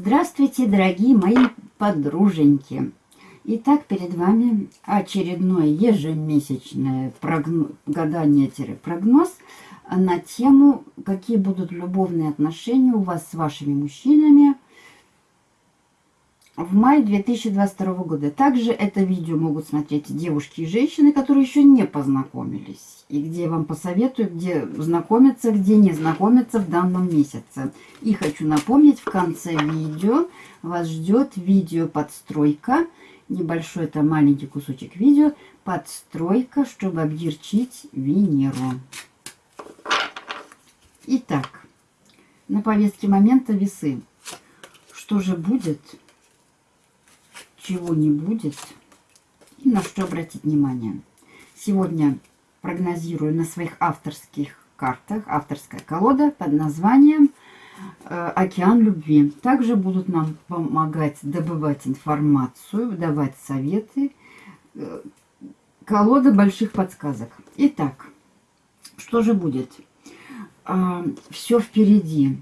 Здравствуйте, дорогие мои подруженьки! Итак, перед вами очередное ежемесячное прогноз, гадание-прогноз на тему, какие будут любовные отношения у вас с вашими мужчинами – в мае 2022 года. Также это видео могут смотреть девушки и женщины, которые еще не познакомились. И где вам посоветую, где знакомиться, где не знакомиться в данном месяце. И хочу напомнить, в конце видео вас ждет видео подстройка. Небольшой, это маленький кусочек видео. Подстройка, чтобы объерчить Венеру. Итак, на повестке момента весы. Что же будет чего не будет и на что обратить внимание. Сегодня прогнозирую на своих авторских картах, авторская колода под названием э, «Океан любви». Также будут нам помогать добывать информацию, давать советы. Э, колода больших подсказок. Итак, что же будет? Э, все впереди.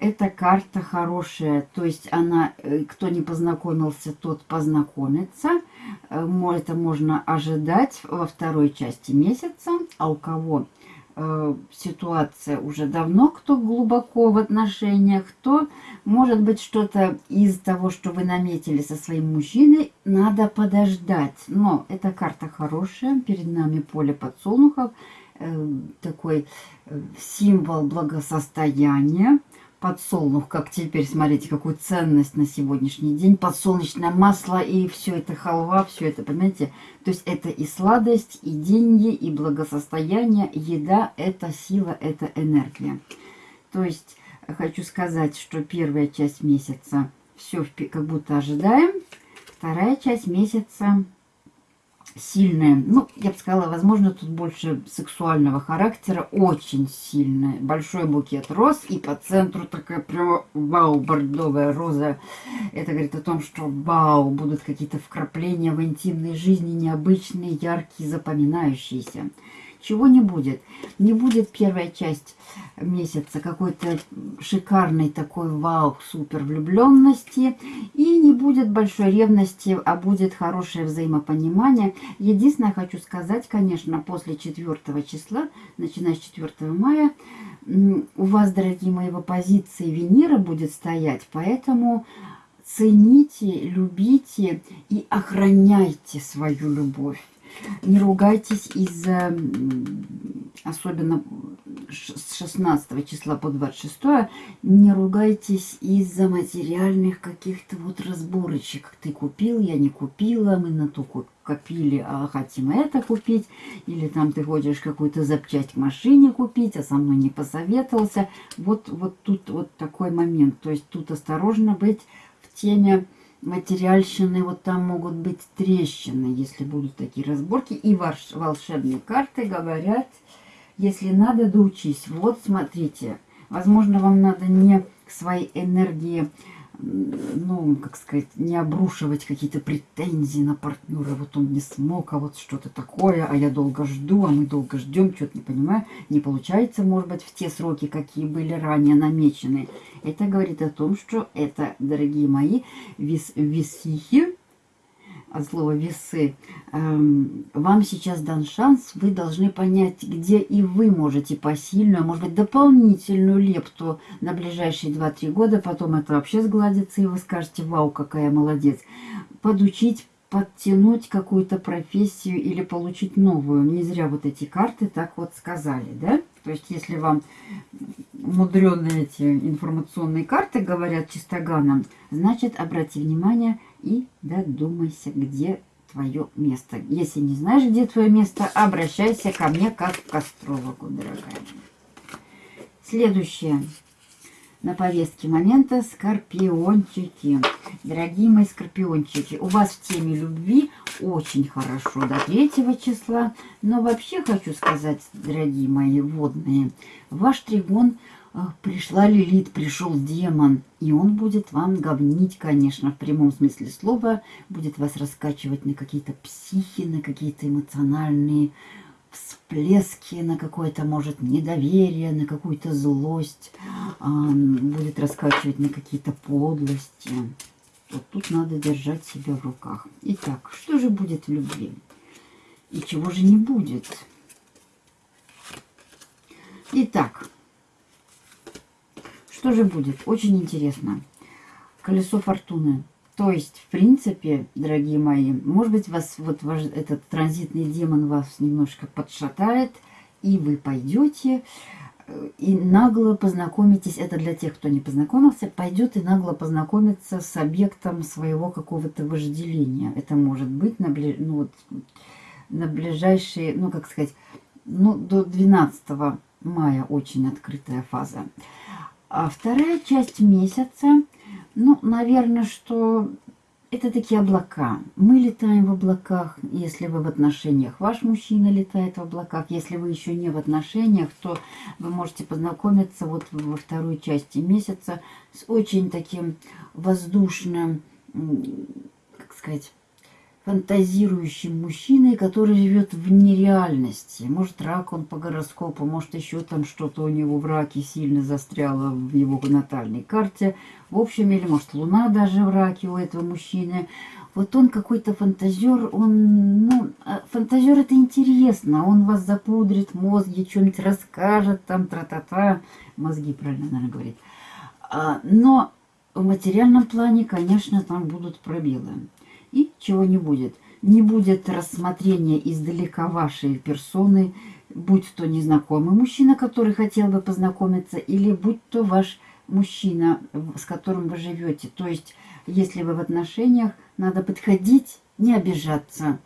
Эта карта хорошая, то есть она, э, кто не познакомился, тот познакомится. Э, это можно ожидать во второй части месяца. А у кого э, ситуация уже давно, кто глубоко в отношениях, то может быть что-то из того, что вы наметили со своим мужчиной, надо подождать. Но эта карта хорошая, перед нами поле подсолнухов, такой символ благосостояния подсолнух, как теперь, смотрите, какую ценность на сегодняшний день. Подсолнечное масло и все это халва, все это, понимаете? То есть это и сладость, и деньги, и благосостояние, еда, это сила, это энергия. То есть хочу сказать, что первая часть месяца все как будто ожидаем, вторая часть месяца сильная. Ну, я бы сказала, возможно, тут больше сексуального характера. Очень сильная. Большой букет роз. И по центру такая прям вау, бордовая роза. Это говорит о том, что вау, будут какие-то вкрапления в интимной жизни необычные, яркие, запоминающиеся чего не будет. Не будет первая часть месяца какой-то шикарной такой вау, супер влюбленности. И не будет большой ревности, а будет хорошее взаимопонимание. Единственное, хочу сказать, конечно, после 4 числа, начиная с 4 мая, у вас, дорогие мои, в оппозиции Венера будет стоять, поэтому цените, любите и охраняйте свою любовь. Не ругайтесь из-за, особенно с 16 числа по 26, не ругайтесь из-за материальных каких-то вот разборочек. Ты купил, я не купила, мы на то копили, а хотим это купить. Или там ты хочешь какую-то запчасть к машине купить, а со мной не посоветовался. Вот, вот тут вот такой момент. То есть тут осторожно быть в теме материальщины, вот там могут быть трещины, если будут такие разборки. И ваш, волшебные карты говорят, если надо, доучись. Вот, смотрите, возможно, вам надо не к своей энергии ну, как сказать, не обрушивать какие-то претензии на партнера. Вот он не смог, а вот что-то такое, а я долго жду, а мы долго ждем, что-то не понимаю. Не получается, может быть, в те сроки, какие были ранее намечены. Это говорит о том, что это, дорогие мои, вис висихи, от слова весы, эм, вам сейчас дан шанс, вы должны понять, где и вы можете посильную, а может быть, дополнительную лепту на ближайшие 2-3 года, потом это вообще сгладится, и вы скажете, вау, какая молодец, подучить, подтянуть какую-то профессию или получить новую. Не зря вот эти карты так вот сказали, да? То есть, если вам мудреные эти информационные карты говорят чистоганом, значит, обрати внимание и додумайся, где твое место. Если не знаешь, где твое место, обращайся ко мне как к астрологу, дорогая. Следующее на повестке момента скорпиончики. Дорогие мои скорпиончики, у вас в теме любви очень хорошо до 3 числа. Но вообще хочу сказать, дорогие мои водные, ваш тригон пришла Лилит, пришел демон, и он будет вам говнить, конечно, в прямом смысле слова, будет вас раскачивать на какие-то психи, на какие-то эмоциональные всплески на какое-то, может, недоверие, на какую-то злость, будет раскачивать на какие-то подлости. Вот тут надо держать себя в руках. Итак, что же будет в любви? И чего же не будет? Итак, что же будет? Очень интересно. Колесо фортуны. То есть, в принципе, дорогие мои, может быть, вас вот ваш, этот транзитный демон вас немножко подшатает, и вы пойдете э, и нагло познакомитесь, это для тех, кто не познакомился, пойдет и нагло познакомиться с объектом своего какого-то вожделения. Это может быть на, бли, ну, вот, на ближайшие, ну, как сказать, ну, до 12 мая очень открытая фаза. А вторая часть месяца – ну, наверное, что это такие облака. Мы летаем в облаках, если вы в отношениях. Ваш мужчина летает в облаках. Если вы еще не в отношениях, то вы можете познакомиться вот во второй части месяца с очень таким воздушным, как сказать, фантазирующим мужчиной, который живет в нереальности. Может, рак он по гороскопу, может, еще там что-то у него в раке сильно застряло в его натальной карте. В общем, или может, луна даже в раке у этого мужчины. Вот он какой-то фантазер, он, ну, а фантазер это интересно, он вас запудрит мозги, что-нибудь расскажет, там, тра-та-та, мозги, правильно, наверное, говорит. А, но в материальном плане, конечно, там будут пробелы и чего не будет. Не будет рассмотрения издалека вашей персоны, будь то незнакомый мужчина, который хотел бы познакомиться, или будь то ваш мужчина, с которым вы живете. То есть, если вы в отношениях, надо подходить, не обижаться,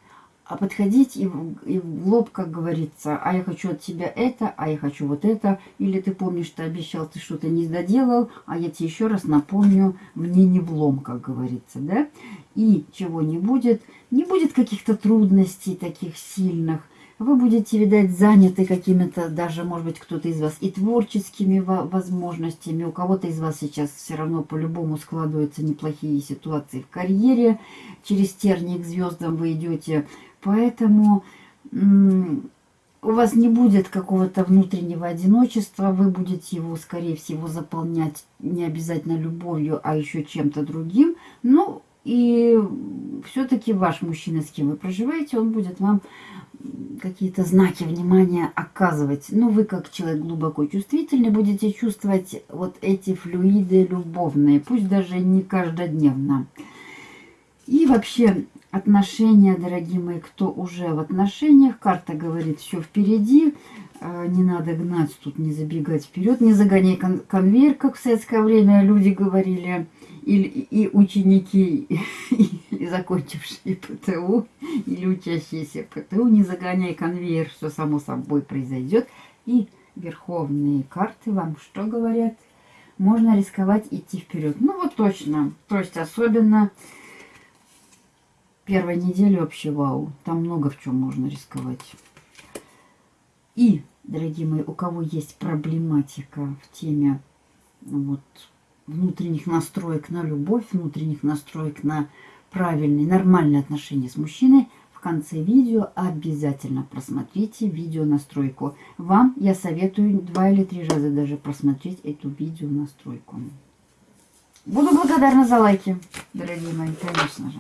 а подходить и, и в лоб, как говорится, а я хочу от тебя это, а я хочу вот это, или ты помнишь, ты обещал, ты что-то не доделал, а я тебе еще раз напомню, мне не влом, как говорится, да? И чего не будет, не будет каких-то трудностей таких сильных, вы будете, видать, заняты какими-то, даже, может быть, кто-то из вас и творческими возможностями. У кого-то из вас сейчас все равно по-любому складываются неплохие ситуации в карьере. Через тернии к звездам вы идете Поэтому у вас не будет какого-то внутреннего одиночества, вы будете его, скорее всего, заполнять не обязательно любовью, а еще чем-то другим. Ну, и все-таки ваш мужчина, с кем вы проживаете, он будет вам какие-то знаки внимания оказывать. Ну, вы, как человек глубоко чувствительный, будете чувствовать вот эти флюиды любовные, пусть даже не каждодневно. И вообще, отношения, дорогие мои, кто уже в отношениях. Карта говорит, все впереди, а, не надо гнать тут, не забегать вперед, не загоняй кон конвейер, как в советское время люди говорили, или, и ученики, или закончившие ПТУ, или учащиеся ПТУ, не загоняй конвейер, все само собой произойдет. И верховные карты вам что говорят? Можно рисковать идти вперед. Ну вот точно, то есть особенно Первая неделя вообще вау. Там много в чем можно рисковать. И, дорогие мои, у кого есть проблематика в теме вот, внутренних настроек на любовь, внутренних настроек на правильные, нормальные отношения с мужчиной, в конце видео обязательно просмотрите видео настройку. Вам я советую два или три раза даже просмотреть эту видео настройку. Буду благодарна за лайки, дорогие мои, конечно же.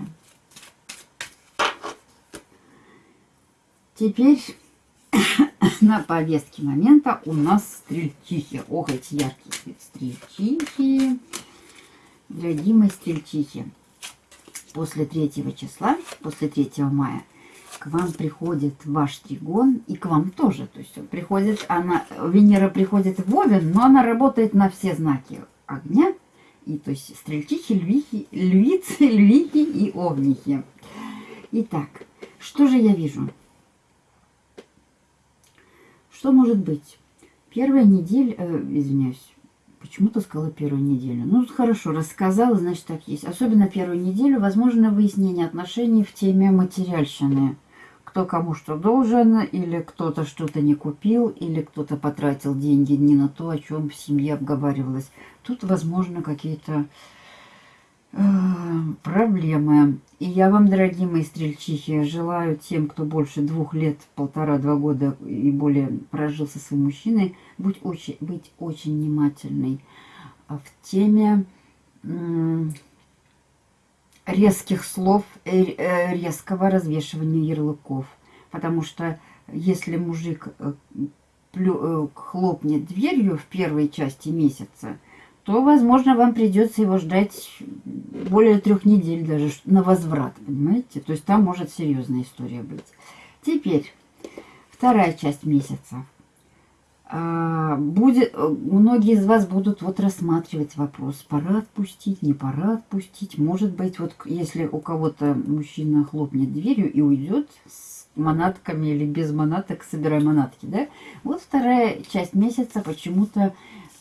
Теперь на повестке момента у нас стрельчихи. Ох, эти яркие стрельчихи. Дорогие мои стрельчихи. После 3 числа, после 3 мая, к вам приходит ваш тригон, и к вам тоже. То есть приходит, она, Венера приходит в Овен, но она работает на все знаки огня. И то есть стрельчихи, львихи, львицы, львихи и овнихи. Итак, что же я вижу? Что может быть? Первая неделя, э, извиняюсь, почему-то сказала первую неделю. Ну, хорошо, рассказала, значит, так есть. Особенно первую неделю, возможно, выяснение отношений в теме материальщины. Кто кому что должен, или кто-то что-то не купил, или кто-то потратил деньги не на то, о чем в семье обговаривалось. Тут, возможно, какие-то проблемы. И я вам, дорогие мои стрельчихи, желаю тем, кто больше двух лет, полтора-два года и более прожил со своим мужчиной, быть очень, быть очень внимательной в теме резких слов, э, э, резкого развешивания ярлыков. Потому что если мужик э, хлопнет дверью в первой части месяца, то, возможно, вам придется его ждать более трех недель даже на возврат, понимаете? То есть там может серьезная история быть. Теперь, вторая часть месяца. А, будет, многие из вас будут вот рассматривать вопрос, пора отпустить, не пора отпустить. Может быть, вот если у кого-то мужчина хлопнет дверью и уйдет с манатками или без манаток, собирая манатки, да? Вот вторая часть месяца почему-то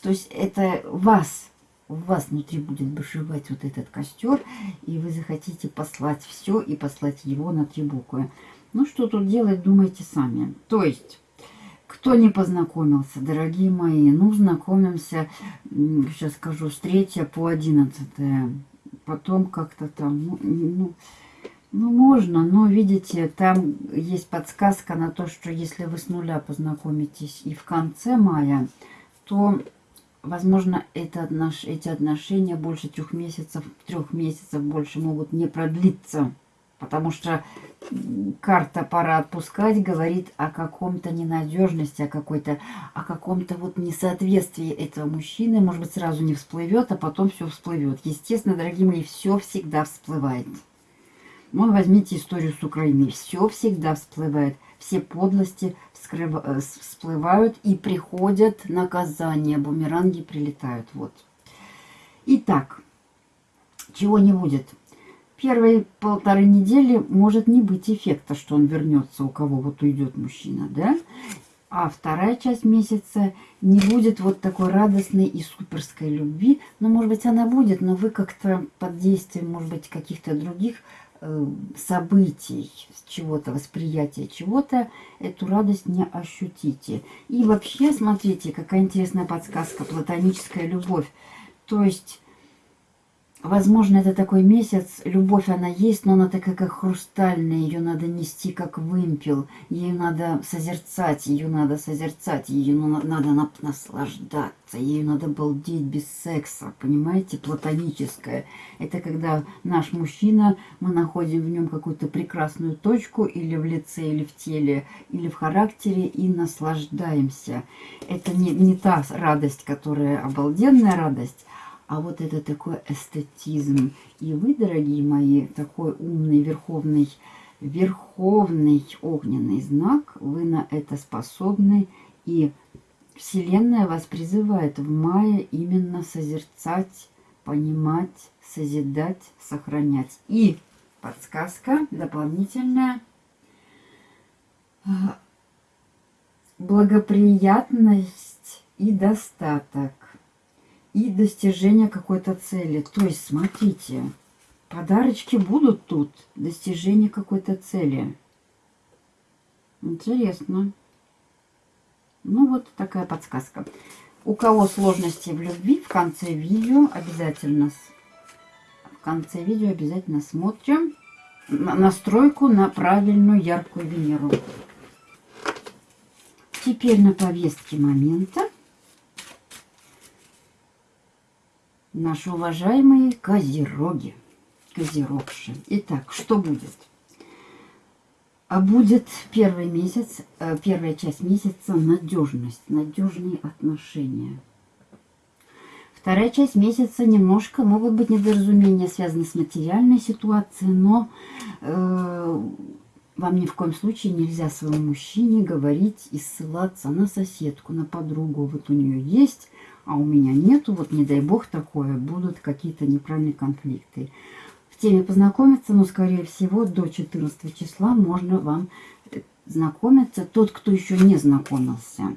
то есть это вас, у вас внутри будет бушевать вот этот костер, и вы захотите послать все и послать его на три буквы. Ну, что тут делать, думайте сами. То есть, кто не познакомился, дорогие мои, ну, знакомимся, сейчас скажу, с 3 по 11. Потом как-то там, ну, ну, ну, можно, но, видите, там есть подсказка на то, что если вы с нуля познакомитесь и в конце мая, то возможно, это отнош... эти отношения больше трех месяцев, трех месяцев больше могут не продлиться. Потому что карта «пора отпускать» говорит о каком-то ненадежности, о какой-то, о каком-то вот несоответствии этого мужчины. Может быть, сразу не всплывет, а потом все всплывет. Естественно, дорогие мои, все всегда всплывает. Вон возьмите историю с Украиной. Все всегда всплывает. Все подлости Э, всплывают и приходят наказания. Бумеранги прилетают. Вот. Итак, чего не будет? Первые полторы недели может не быть эффекта, что он вернется, у кого вот уйдет мужчина, да? А вторая часть месяца не будет вот такой радостной и суперской любви. Ну, может быть, она будет, но вы как-то под действием, может быть, каких-то других событий, чего-то, восприятия чего-то, эту радость не ощутите. И вообще, смотрите, какая интересная подсказка, платоническая любовь. То есть Возможно, это такой месяц, любовь она есть, но она такая как хрустальная, ее надо нести как вымпел, ее надо созерцать, ее надо созерцать, ее надо наслаждаться, ее надо балдеть без секса, понимаете, платоническое. Это когда наш мужчина, мы находим в нем какую-то прекрасную точку, или в лице, или в теле, или в характере, и наслаждаемся. Это не, не та радость, которая обалденная радость, а вот это такой эстетизм. И вы, дорогие мои, такой умный, верховный, верховный огненный знак, вы на это способны. И Вселенная вас призывает в мае именно созерцать, понимать, созидать, сохранять. И подсказка дополнительная. Благоприятность и достаток и достижение какой-то цели. То есть, смотрите, подарочки будут тут, достижение какой-то цели. Интересно. Ну, вот такая подсказка. У кого сложности в любви, в конце видео обязательно в конце видео обязательно смотрим настройку на правильную яркую Венеру. Теперь на повестке момента наши уважаемые козероги, козерогши. Итак, что будет? А будет первый месяц, э, первая часть месяца надежность, надежные отношения. Вторая часть месяца немножко могут быть недоразумения, связанные с материальной ситуацией, но э, вам ни в коем случае нельзя своему мужчине говорить и ссылаться на соседку, на подругу. Вот у нее есть а у меня нету, вот не дай бог такое, будут какие-то неправильные конфликты. В теме познакомиться, но, скорее всего, до 14 числа можно вам э, знакомиться, тот, кто еще не знакомился.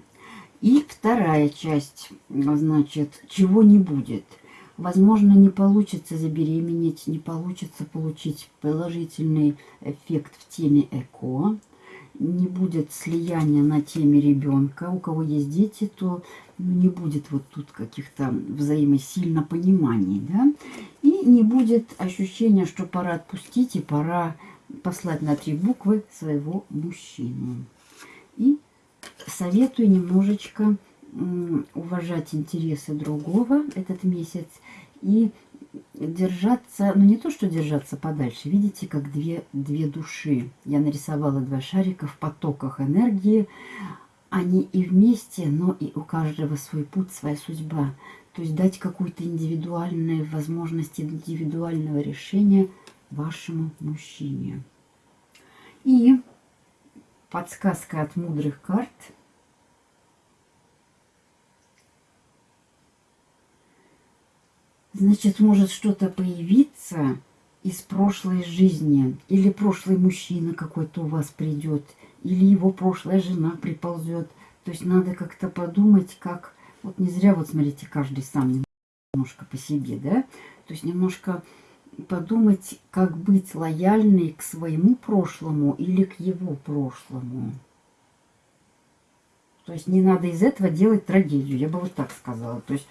И вторая часть, значит, чего не будет. Возможно, не получится забеременеть, не получится получить положительный эффект в теме ЭКО не будет слияния на теме ребенка. У кого есть дети, то не будет вот тут каких-то взаимосильно пониманий. Да? И не будет ощущения, что пора отпустить и пора послать на три буквы своего мужчину. И советую немножечко уважать интересы другого этот месяц и держаться, ну не то, что держаться подальше, видите, как две, две души. Я нарисовала два шарика в потоках энергии. Они и вместе, но и у каждого свой путь, своя судьба. То есть дать какую-то индивидуальную возможность индивидуального решения вашему мужчине. И подсказка от мудрых карт – Значит, может что-то появиться из прошлой жизни. Или прошлый мужчина какой-то у вас придет. Или его прошлая жена приползет. То есть надо как-то подумать, как... Вот не зря, вот смотрите, каждый сам немножко по себе, да? То есть немножко подумать, как быть лояльной к своему прошлому или к его прошлому. То есть не надо из этого делать трагедию, я бы вот так сказала. То есть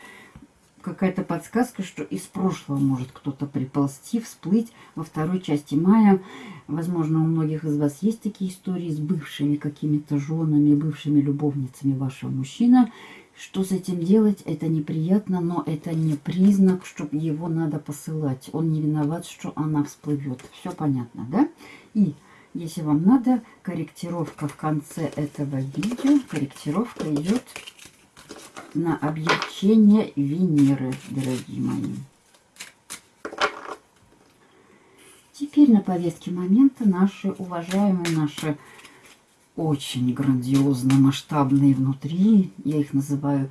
какая-то подсказка, что из прошлого может кто-то приползти, всплыть во второй части мая. Возможно, у многих из вас есть такие истории с бывшими какими-то женами, бывшими любовницами вашего мужчины. Что с этим делать, это неприятно, но это не признак, что его надо посылать. Он не виноват, что она всплывет. Все понятно, да? И если вам надо, корректировка в конце этого видео, корректировка идет на облегчение Венеры, дорогие мои. Теперь на повестке момента наши уважаемые, наши очень грандиозно масштабные внутри, я их называю,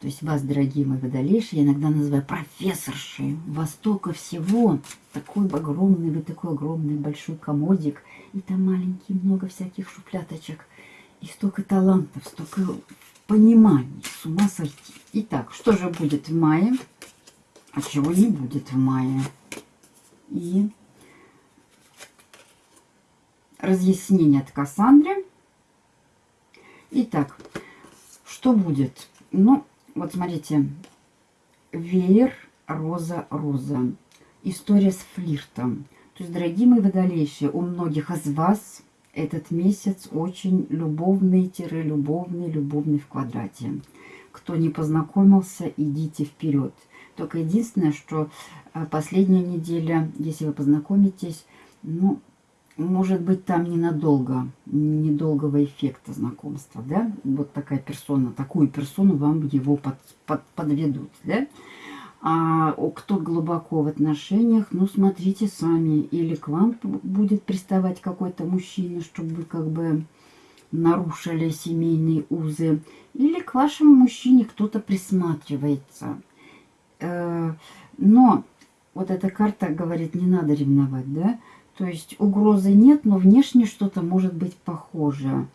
то есть вас, дорогие мои водолейши, я иногда называю профессорши. Востока всего. Такой огромный, вы такой огромный большой комодик, и там маленький много всяких шупляточек, и столько талантов, столько пониманий. С ума сойти. Итак, что же будет в мае? А чего не будет в мае? И разъяснение от Кассандры. Итак, что будет? Ну, вот смотрите. Веер, роза, роза. История с флиртом. То есть, дорогие мои водолейшие, у многих из вас этот месяц очень любовный-любовный, любовный в квадрате. Кто не познакомился, идите вперед. Только единственное, что э, последняя неделя, если вы познакомитесь, ну, может быть, там ненадолго, недолгого эффекта знакомства, да? Вот такая персона, такую персону вам его под, под, подведут, да? А кто глубоко в отношениях, ну, смотрите сами. Или к вам будет приставать какой-то мужчина, чтобы вы как бы нарушили семейные узы. Или к вашему мужчине кто-то присматривается. Э, но вот эта карта говорит, не надо ревновать, да? То есть угрозы нет, но внешне что-то может быть похоже.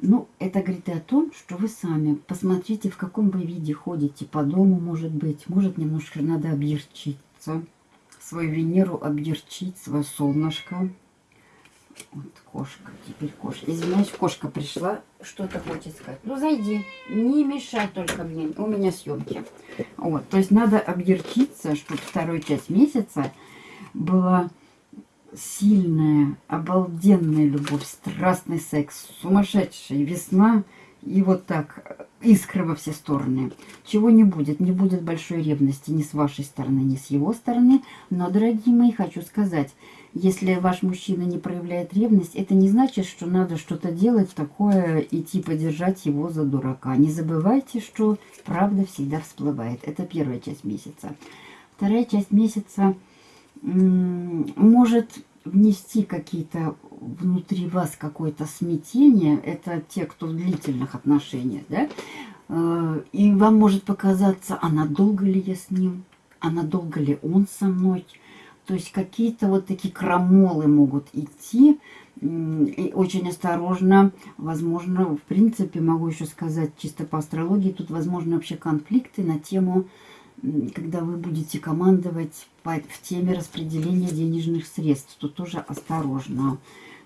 Ну, это говорит и о том, что вы сами посмотрите, в каком вы виде ходите по дому, может быть. Может, немножко надо объерчиться, свою Венеру объерчить, свое солнышко. Вот кошка, теперь кошка. Извиняюсь, кошка пришла, что-то хочет сказать. Ну, зайди, не мешай только мне, у меня съемки. Вот, то есть надо объерчиться, чтобы вторую часть месяца была сильная, обалденная любовь, страстный секс, сумасшедшая весна и вот так искры во все стороны. Чего не будет, не будет большой ревности ни с вашей стороны, ни с его стороны. Но, дорогие мои, хочу сказать, если ваш мужчина не проявляет ревность, это не значит, что надо что-то делать такое, идти подержать его за дурака. Не забывайте, что правда всегда всплывает. Это первая часть месяца. Вторая часть месяца может внести какие-то внутри вас какое-то смятение, это те, кто в длительных отношениях, да, э, и вам может показаться, а надолго ли я с ним, а надолго ли он со мной, то есть какие-то вот такие крамолы могут идти, и очень осторожно, возможно, в принципе, могу еще сказать чисто по астрологии, тут возможно вообще конфликты на тему когда вы будете командовать в теме распределения денежных средств, то тоже осторожно.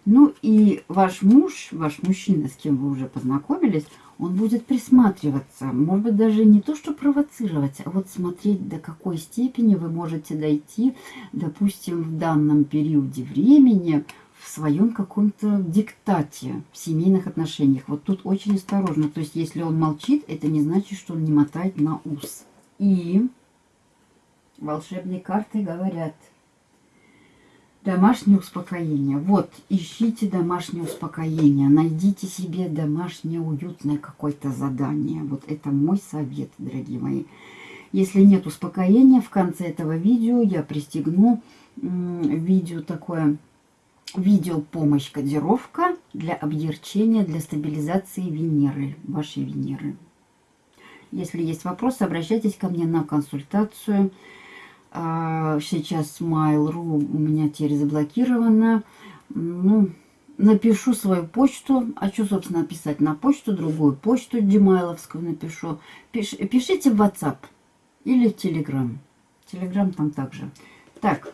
Ну и ваш муж, ваш мужчина, с кем вы уже познакомились, он будет присматриваться, может быть, даже не то, что провоцировать, а вот смотреть, до какой степени вы можете дойти, допустим, в данном периоде времени в своем каком-то диктате в семейных отношениях. Вот тут очень осторожно. То есть, если он молчит, это не значит, что он не мотает на ус. И волшебные карты говорят – Домашнее успокоение. Вот, ищите домашнее успокоение. Найдите себе домашнее уютное какое-то задание. Вот это мой совет, дорогие мои. Если нет успокоения, в конце этого видео я пристегну видео такое, видео помощь кодировка для объерчения, для стабилизации Венеры, вашей Венеры. Если есть вопросы, обращайтесь ко мне на консультацию. А, сейчас Mail.ru у меня теперь заблокировано. Ну, напишу свою почту. А что, собственно, написать на почту? Другую почту Gmailовскую напишу. Пиш, пишите в WhatsApp или в Telegram. Telegram там также. Так,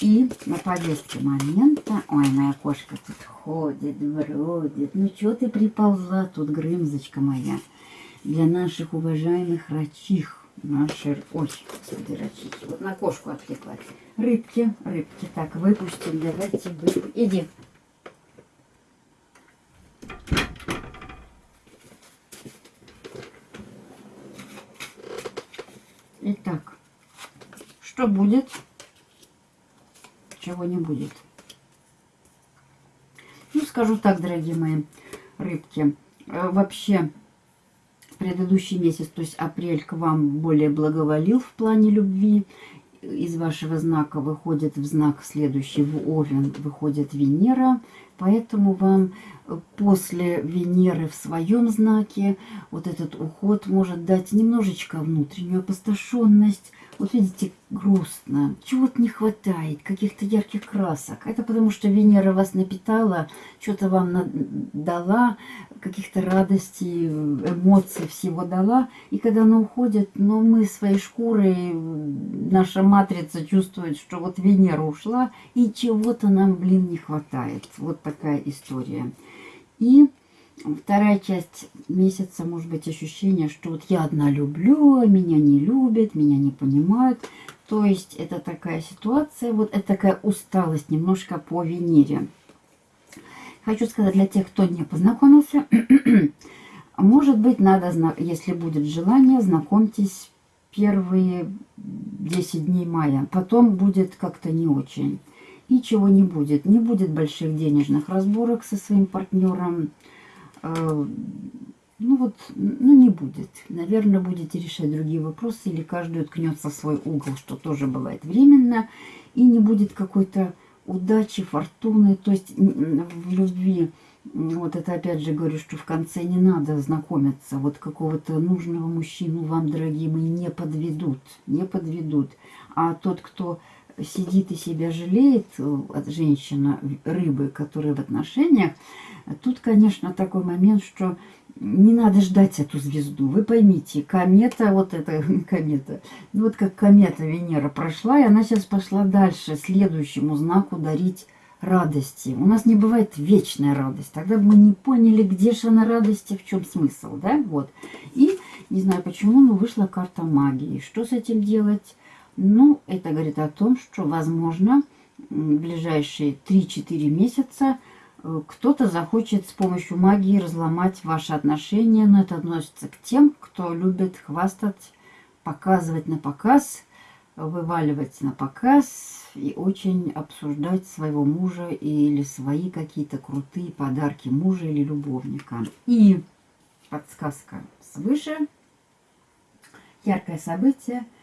и на повестке момента... Ой, моя кошка тут ходит, бродит. Ну, что ты приползла тут, грымзочка моя? Для наших уважаемых рачих наши... Ой, господи, рачики. Вот на кошку отвлеклась. Рыбки, рыбки. Так, выпустим. Давайте выпустим. Иди. Итак, что будет, чего не будет. Ну, скажу так, дорогие мои рыбки. Э, вообще, предыдущий месяц, то есть апрель, к вам более благоволил в плане любви. Из вашего знака выходит в знак следующий, в Овен, выходит Венера. Поэтому вам после Венеры в своем знаке вот этот уход может дать немножечко внутреннюю опустошенность, вот видите, грустно, чего-то не хватает, каких-то ярких красок. Это потому, что Венера вас напитала, что-то вам дала, каких-то радостей, эмоций всего дала. И когда она уходит, но ну, мы своей шкурой, наша матрица чувствует, что вот Венера ушла, и чего-то нам, блин, не хватает. Вот такая история. И Вторая часть месяца, может быть, ощущение, что вот я одна люблю, меня не любят, меня не понимают. То есть это такая ситуация, вот это такая усталость немножко по Венере. Хочу сказать для тех, кто не познакомился, может быть, надо, если будет желание, знакомьтесь первые 10 дней мая. Потом будет как-то не очень. И чего не будет. Не будет больших денежных разборок со своим партнером ну вот, ну не будет. Наверное, будете решать другие вопросы, или каждый уткнется в свой угол, что тоже бывает временно, и не будет какой-то удачи, фортуны, то есть в любви. Вот это опять же говорю, что в конце не надо знакомиться. Вот какого-то нужного мужчину вам, дорогие мои, не подведут. Не подведут. А тот, кто сидит и себя жалеет, э, женщина, рыбы, которые в отношениях, тут, конечно, такой момент, что не надо ждать эту звезду. Вы поймите, комета, вот эта комета, ну вот как комета Венера прошла, и она сейчас пошла дальше, следующему знаку дарить радости. У нас не бывает вечная радость. Тогда бы мы не поняли, где же она радости, в чем смысл, да? Вот. И, не знаю почему, но вышла карта магии. Что с этим делать? Ну, это говорит о том, что, возможно, в ближайшие 3-4 месяца э, кто-то захочет с помощью магии разломать ваши отношения, но это относится к тем, кто любит хвастать, показывать на показ, вываливать на показ и очень обсуждать своего мужа или свои какие-то крутые подарки мужа или любовника. И подсказка свыше, яркое событие –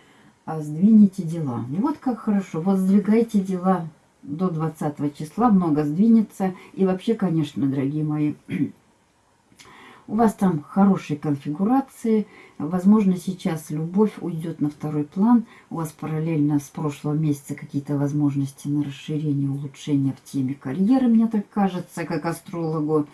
а сдвинете дела. Вот как хорошо. Вот сдвигайте дела до 20 числа, много сдвинется. И вообще, конечно, дорогие мои, у вас там хорошие конфигурации. Возможно, сейчас любовь уйдет на второй план. У вас параллельно с прошлого месяца какие-то возможности на расширение, улучшение в теме карьеры, мне так кажется, как астрологу.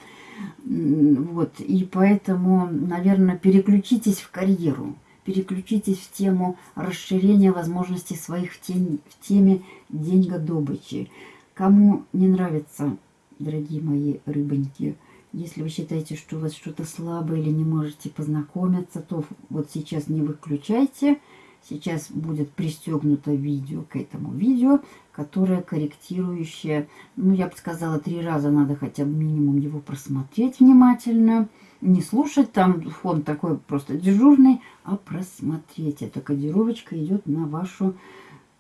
Вот, и поэтому, наверное, переключитесь в карьеру переключитесь в тему расширения возможностей своих в, тем, в теме деньгодобычи. Кому не нравится, дорогие мои рыбоньки, Если вы считаете, что у вас что-то слабое или не можете познакомиться, то вот сейчас не выключайте. Сейчас будет пристегнуто видео к этому видео, которое корректирующее. Ну, я бы сказала, три раза надо хотя бы минимум его просмотреть внимательно. Не слушать, там фон такой просто дежурный, а просмотреть. Эта кодировочка идет на вашу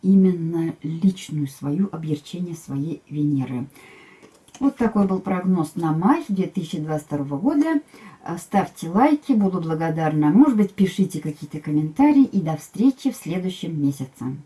именно личную свою, объерчение своей Венеры. Вот такой был прогноз на май 2022 года. Ставьте лайки, буду благодарна. Может быть, пишите какие-то комментарии. И до встречи в следующем месяце.